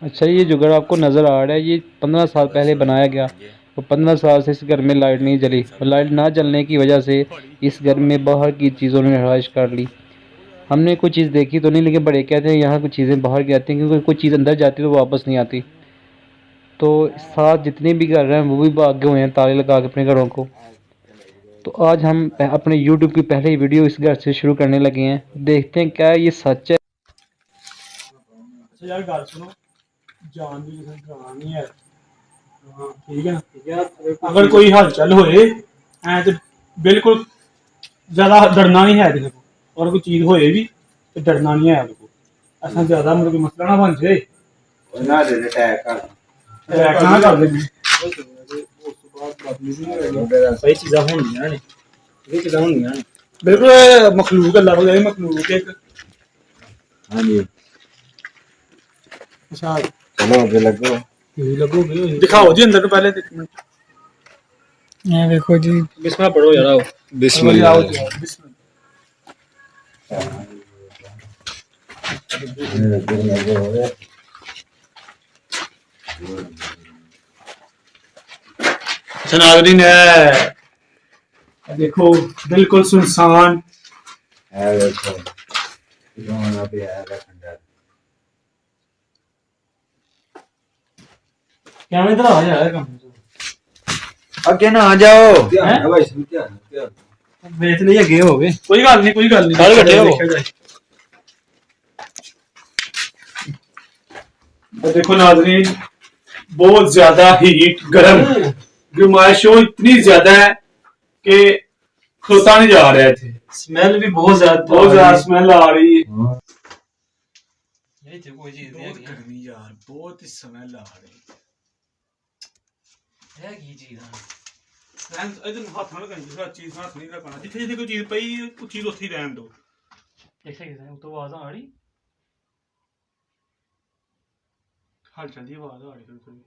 اچھا یہ جو گھر آپ کو نظر آ رہا ہے، یہ پندرہ سال پہلے بنایا گیا۔ اور پندرہ سال سے اس گھر میں لائٹ نہیں جلی۔ اور لائٹ نہ جلنے کی وجہ سے اس گھر میں باہر کی چیزوں نے رہائش کر لی۔ ہم نے کوئی چیز دیکھی تو نہیں، لیکن بڑے کہتے ہیں یہاں کچھ چیزیں باہر کے آتی ہیں، کیونکہ کوئی چیز اندر جاتی ہے تو واپس نہیں آتی۔ تو ساتھ جتنے بھی گھر ہیں، وہ بھی بھاگے ہوئے ہیں، تالے لگا کے اپنے گھروں کو۔ تو آج ہم اپنے یوٹیوب کی پہلی ویڈیو اس گھر سے شروع کرنے لگے ہیں۔ دیکھتے ہیں کیا یہ سچ ہے۔ اچھا ہاں، اگر کوئی ہلچل ہوئے تو بالکل زیادہ ڈرنا نہیں ہے کسی اور کوئی چیز ہوئے بھی تو ڈرنا نہیں ہے آپ کو اصل زیادہ مطلب مسئلہ نہ بن جائے نہ دے دے ٹیک کر ٹیک نہ کر دے یہ بالکل مخلوق اللہ مخلوق ایک ہاں جی اچھا چلو لگو لگو دکھاؤ جی اندر پہلے دیکھو جی بسم اللہ پڑھو یار بسم اللہ بسم اللہ ہے جی دیکھو بالکل سنسان۔ کیا میں ادھر آ جا کم اگے نہ آ جاؤ۔ کیا ہے؟ ہاں بھائی کیا دیکھو ناظرین بہت زیادہ ہیٹ گرم گرمائش اتنی زیادہ ہے کہ کھوتا نہیں جا رہے تھے سمیل بھی بہت زیادہ بہت زیادہ سمیل آ رہی کوئی چیز بہت گرمی یار بہت سمیل آ رہی ہے کی چیز ادھر ہاتھ نہ لگانی دوسرا چیز ہاتھ نہیں لگانا جتھے جتھے کوئی چیز پئی وہ چیز اتھے ہی رہن دو دیکھا کیسے ہے تو آواز آ رہی حال چل دی آواز آ رہی بالکل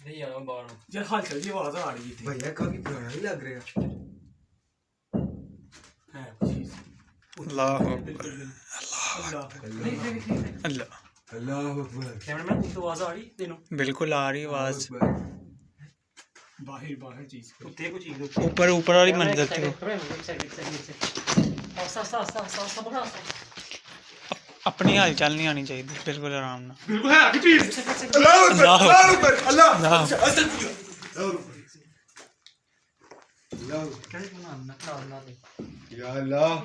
نہیں آنا باہر یار حال چل دی آواز آ رہی ہے بھیا کافی پرانا ہی لگ رہا ہے اللہ اللہ اللہ بالکل آ رہی آواز۔ اوپر اوپر والی منظر تھی اپنی حال چال نہیں آنی چاہیے بالکل آرام اللہ اللہ یا اللہ۔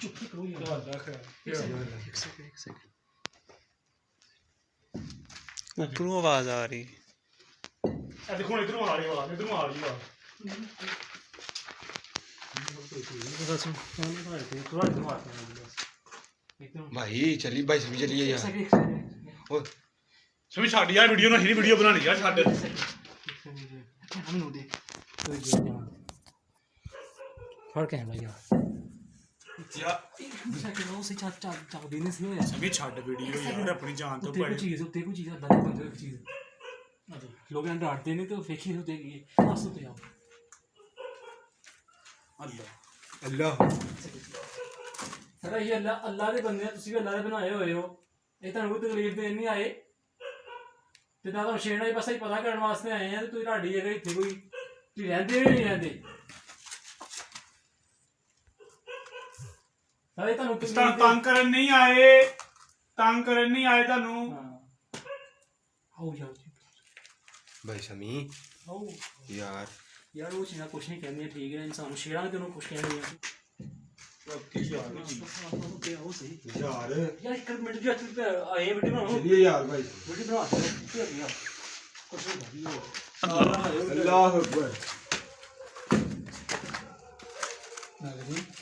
چپ کرو یا اللہ خیر۔ ایک سیکنڈ اوپروں آواز آ رہی۔ اچھا، بھائی چلی بھائی سبھی چلیے یار سبھی چھڈ یار ویڈیو نہ ہی ویڈیو بنانی یار چھڈ۔ ہم نو دے۔ فرق ہے بھائی یار۔ تکلیف دینی آئے پتا کرنے آئے ہیں ਸਾਰੇ ਤੁਹਾਨੂੰ ਕਿਸ ਤਰ੍ਹਾਂ ਤੰਗ ਕਰਨ ਨਹੀਂ ਆਏ ਤੰਗ ਕਰਨ ਨਹੀਂ ਆਏ ਤੁਹਾਨੂੰ ਆਓ ਜਾਓ ਜੀ ਭਾਈ ਸ਼ਮੀ ਆਓ ਯਾਰ ਯਾਰ ਉਹ ਸ਼ੇਰਾਂ ਕੁਛ ਨਹੀਂ ਕਹਿੰਦੇ ਠੀਕ ਹੈ ਇਨਸਾਨ ਸ਼ੇਰਾਂ ਤੇ ਉਹਨੂੰ ਕੁਛ ਕਹਿੰਦੇ ਆ اللہ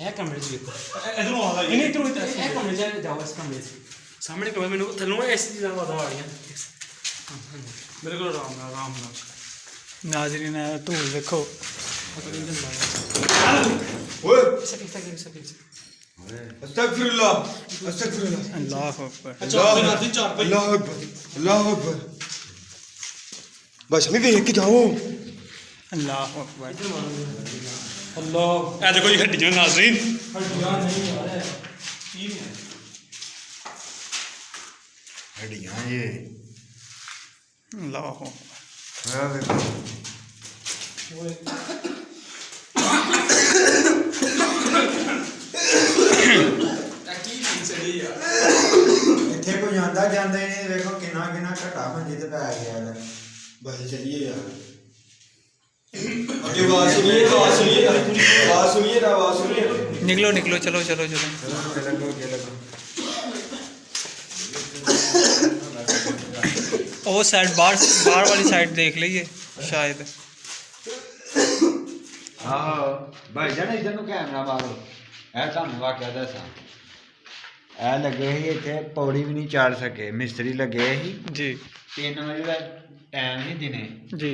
ਸੁਣਾਈ ਦਿੰਦੀ ਹੋਏ ਕਿੱਥੋਂ ਆ ਰਿਹਾ ਇਹ ਜਿਹੜਾ ਤਾਂ ਨਹੀਂ ਕਿਉਂ ਇਹ ਚੀਜ਼ਾਂ ਨੇ ਇਹ ਕਮਰੇ 'ਚ ਵੇਖੋ ਇਧਰੋਂ ਆਉਂਦਾ ਇਹ ਨਹੀਂ ਤੂੰ ਇਹ ਕਮਰੇ 'ਚ ਜਾਓ ਇਸ ਕਮਰੇ 'ਚ ਸਾਹਮਣੇ ਕਮਰੇ ਮੈਨੂੰ ਥੱਲੋਂ ਇਸ ਚੀਜ਼ਾਂ ਵਾਦਾ ਆ ਰਹੀਆਂ ਮੇਰੇ ਕੋਲ ਆਰਾਮ ਨਾਲ ਆਰਾਮ ਨਾਲ ਨਾਜ਼ਰੀਨ ਹੈ ਧੂਲ ਵੇਖੋ ਓਏ ਸਕੀ ਸਕੀ اللہ. اے ہڈیاں ناظرین؟ ہڈیاں یہ۔ اللہ. اکبر دیکھو ਇੱਥੇ ਕੋਈ ਜਾਂਦਾ ਜਾਂਦੇ ਨਹੀਂ ਵੇਖੋ ਕਿੰਨਾ ਕਿੰਨਾ ਘਟਾ ਭੰਜੀ ਤੇ نکلو نکلو چلو چلو چلو۔ وہ سائڈ باہر باہر والی سائڈ دیکھ لیے شاید۔ ہاں، بھائی جان ادھر کیمرہ مارو۔ اے اے لگے ہی پوڑی بھی نہیں چاڑ سکے۔ مستری لگے ہی۔ جی۔ تین بجے ٹائم ہی دینے۔ جی۔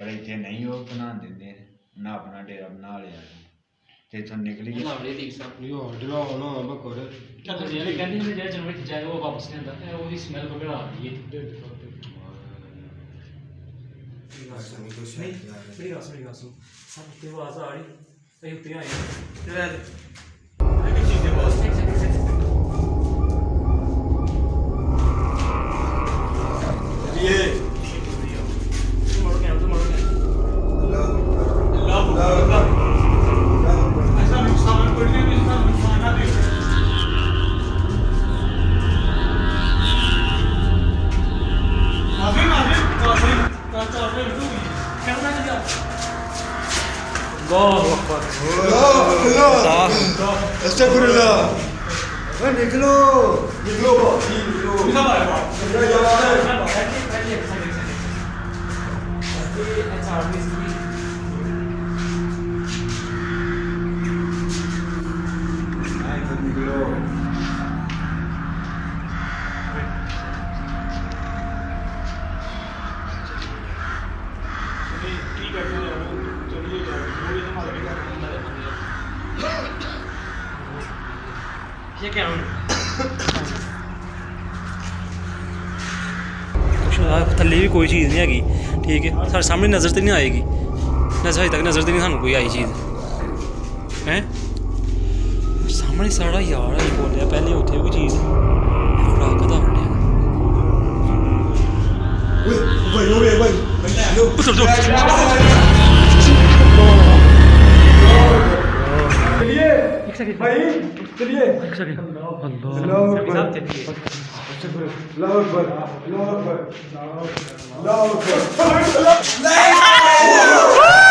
پر نہیں بنان دیںرا بنا ل نکلی بکوری سمڑ استغفر اللہ نکلو نکلو نکلو تھلے بھی کوئی چیز نہیں ہے ٹھیک ہے سارے سامنے نظر تو نہیں آئے گی اجے تک نظر تو نہیں سن آئی چیز ہے سامنے سارا یاد ہے پہلے اتنے وہی چیز بھائی چلیے اللہ اکبر اللہ اکبر اللہ اکبر اللہ اکبر اللہ اکبر